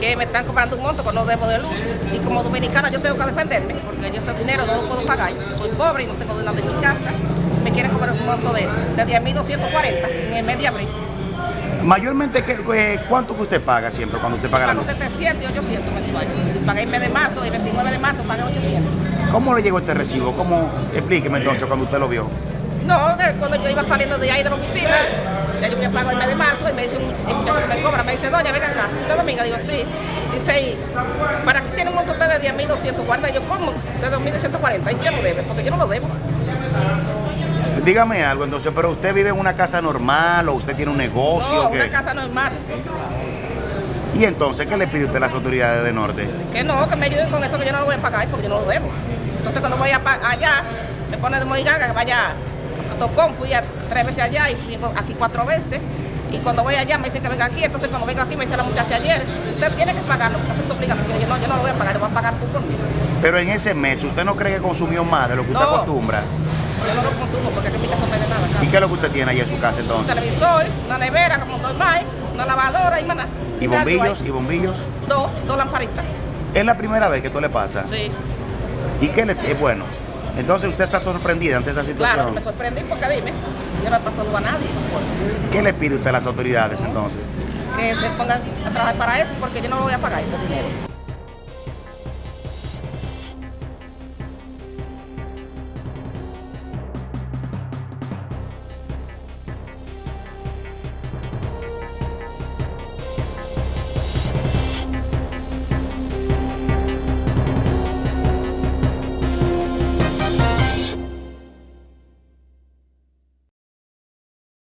que me están cobrando un monto que no debo de luz. Y como dominicana yo tengo que defenderme, porque yo ese dinero no lo puedo pagar. Yo soy pobre y no tengo nada en mi casa. Me quieren cobrar un monto de, de 10.240 en el mes de abril. Mayormente, ¿qué, qué- ¿cuánto que usted paga siempre cuando usted paga la luz? 700 y 800 mensuales. Y pagué el mes de marzo, el 29 de marzo pagué 800. ¿Cómo le llegó este recibo? ¿Cómo? Explíqueme entonces cuando usted lo vio. No, cuando yo iba saliendo de ahí de la oficina, ya yo me pago el mes de marzo y me dice, un, me cobra, me dice, doña, venga acá, ¿usted dominga? Digo, sí. Dice, y para aquí tiene un monto usted de 10.240. Yo, ¿cómo? De 2.240. ¿Y quién lo debe? Porque yo no lo debo. Dígame algo entonces, pero usted vive en una casa normal o usted tiene un negocio. No, ¿qué? una casa normal. Y entonces, ¿qué le pide usted a las autoridades de Norte? Que no, que me ayuden con eso que yo no lo voy a pagar porque yo no lo debo. Entonces cuando voy a allá, me pone de moiganga que vaya a Tocón, fui a tres veces allá y fui aquí cuatro veces. Y cuando voy allá me dice que venga aquí, entonces cuando vengo aquí me dice la muchacha ayer, usted tiene que pagarlo, porque eso es obligación. Yo, no, yo no lo voy a pagar, lo voy a pagar tú por mí. Pero en ese mes, ¿usted no cree que consumió más de lo que usted No. acostumbra? Yo no lo consumo porque aquí en mi casa no nada. ¿Y qué es lo que usted tiene ahí en su casa Un entonces? televisor, una nevera como normal, una lavadora y nada. ¿Y bombillos? ¿Y bombillos? Dos, dos lamparitas. ¿Es la primera vez que esto le pasa? Sí, ¿Y qué le eh, Bueno, entonces usted está sorprendida ante esta claro, situación. que me sorprendí porque dime, yo no he pasado a nadie. ¿Qué le pide usted a las autoridades entonces? que se pongan a trabajar para eso porque yo no voy a pagar ese dinero.